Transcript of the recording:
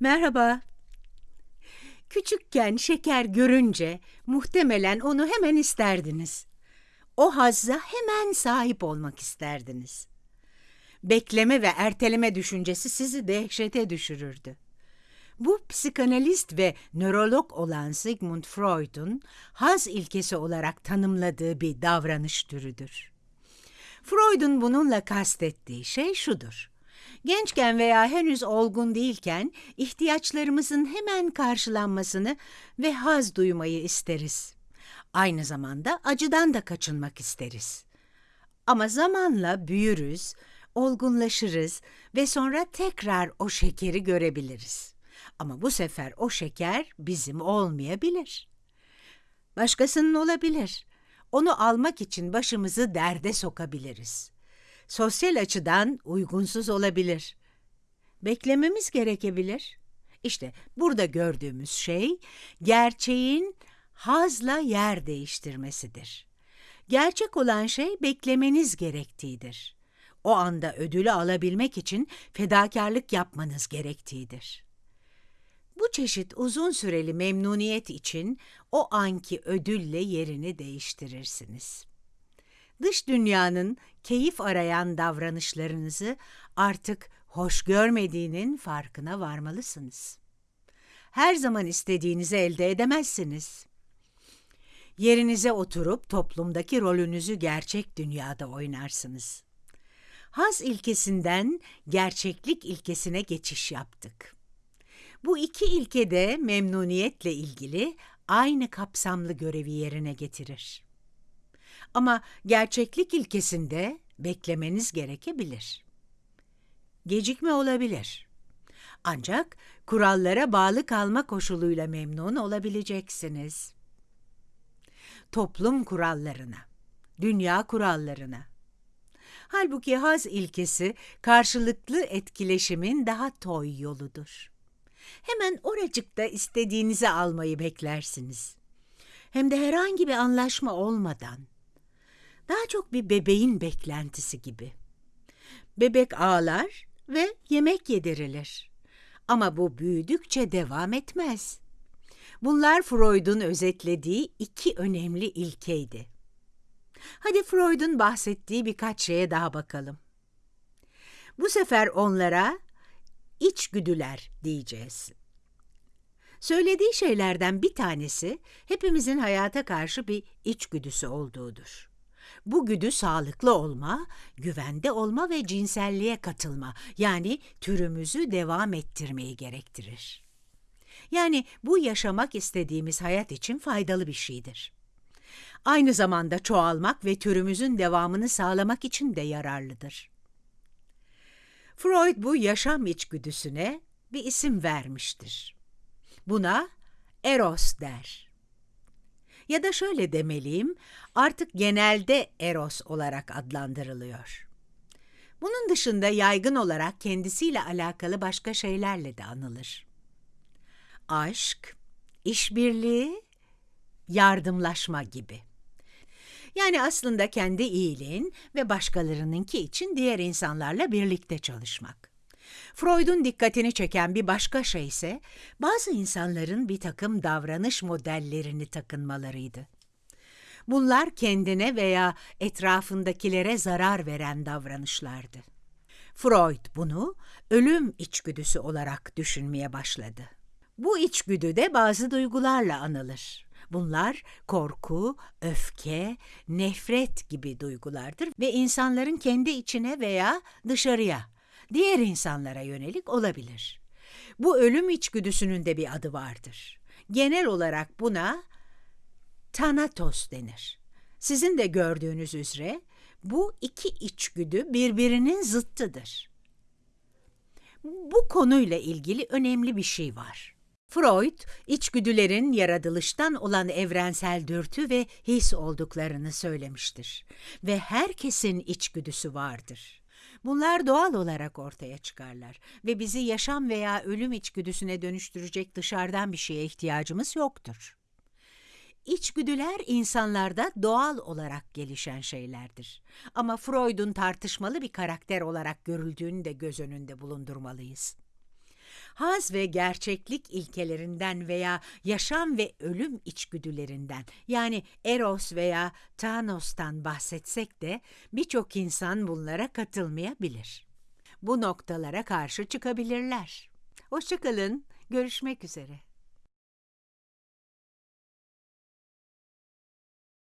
Merhaba. Küçükken şeker görünce muhtemelen onu hemen isterdiniz. O hazza hemen sahip olmak isterdiniz. Bekleme ve erteleme düşüncesi sizi dehşete düşürürdü. Bu psikanalist ve nörolog olan Sigmund Freud'un haz ilkesi olarak tanımladığı bir davranış türüdür. Freud'un bununla kastettiği şey şudur. Gençken veya henüz olgun değilken ihtiyaçlarımızın hemen karşılanmasını ve haz duymayı isteriz. Aynı zamanda acıdan da kaçınmak isteriz. Ama zamanla büyürüz, olgunlaşırız ve sonra tekrar o şekeri görebiliriz. Ama bu sefer o şeker bizim olmayabilir. Başkasının olabilir. Onu almak için başımızı derde sokabiliriz. Sosyal açıdan uygunsuz olabilir. Beklememiz gerekebilir. İşte burada gördüğümüz şey gerçeğin hazla yer değiştirmesidir. Gerçek olan şey beklemeniz gerektiğidir. O anda ödülü alabilmek için fedakarlık yapmanız gerektiğidir. Bu çeşit uzun süreli memnuniyet için o anki ödülle yerini değiştirirsiniz. Dış dünyanın keyif arayan davranışlarınızı artık hoş görmediğinin farkına varmalısınız. Her zaman istediğinizi elde edemezsiniz. Yerinize oturup toplumdaki rolünüzü gerçek dünyada oynarsınız. Haz ilkesinden gerçeklik ilkesine geçiş yaptık. Bu iki ilke de memnuniyetle ilgili aynı kapsamlı görevi yerine getirir. Ama gerçeklik ilkesinde beklemeniz gerekebilir. Gecikme olabilir. Ancak kurallara bağlı kalma koşuluyla memnun olabileceksiniz. Toplum kurallarına, dünya kurallarına. Halbuki haz ilkesi karşılıklı etkileşimin daha toy yoludur. Hemen oracıkta istediğinizi almayı beklersiniz. Hem de herhangi bir anlaşma olmadan. Daha çok bir bebeğin beklentisi gibi. Bebek ağlar ve yemek yedirilir. Ama bu büyüdükçe devam etmez. Bunlar Freud'un özetlediği iki önemli ilkeydi. Hadi Freud'un bahsettiği birkaç şeye daha bakalım. Bu sefer onlara içgüdüler diyeceğiz. Söylediği şeylerden bir tanesi hepimizin hayata karşı bir içgüdüsü olduğudur. Bu güdü sağlıklı olma, güvende olma ve cinselliğe katılma yani türümüzü devam ettirmeyi gerektirir. Yani bu yaşamak istediğimiz hayat için faydalı bir şeydir. Aynı zamanda çoğalmak ve türümüzün devamını sağlamak için de yararlıdır. Freud bu yaşam içgüdüsüne bir isim vermiştir. Buna eros der. Ya da şöyle demeliyim, artık genelde eros olarak adlandırılıyor. Bunun dışında yaygın olarak kendisiyle alakalı başka şeylerle de anılır. Aşk, işbirliği, yardımlaşma gibi. Yani aslında kendi iyiliğin ve başkalarınınki için diğer insanlarla birlikte çalışmak. Freud'un dikkatini çeken bir başka şey ise bazı insanların bir takım davranış modellerini takınmalarıydı. Bunlar kendine veya etrafındakilere zarar veren davranışlardı. Freud bunu ölüm içgüdüsü olarak düşünmeye başladı. Bu içgüdü de bazı duygularla anılır. Bunlar korku, öfke, nefret gibi duygulardır ve insanların kendi içine veya dışarıya, diğer insanlara yönelik olabilir. Bu ölüm içgüdüsünün de bir adı vardır. Genel olarak buna tanatos denir. Sizin de gördüğünüz üzere bu iki içgüdü birbirinin zıttıdır. Bu konuyla ilgili önemli bir şey var. Freud, içgüdülerin yaratılıştan olan evrensel dürtü ve his olduklarını söylemiştir. Ve herkesin içgüdüsü vardır. Bunlar doğal olarak ortaya çıkarlar ve bizi yaşam veya ölüm içgüdüsüne dönüştürecek dışarıdan bir şeye ihtiyacımız yoktur. İçgüdüler insanlarda doğal olarak gelişen şeylerdir. Ama Freud'un tartışmalı bir karakter olarak görüldüğünü de göz önünde bulundurmalıyız. Haz ve gerçeklik ilkelerinden veya yaşam ve ölüm içgüdülerinden yani Eros veya Thanos'tan bahsetsek de birçok insan bunlara katılmayabilir. Bu noktalara karşı çıkabilirler. Hoşçakalın, görüşmek üzere.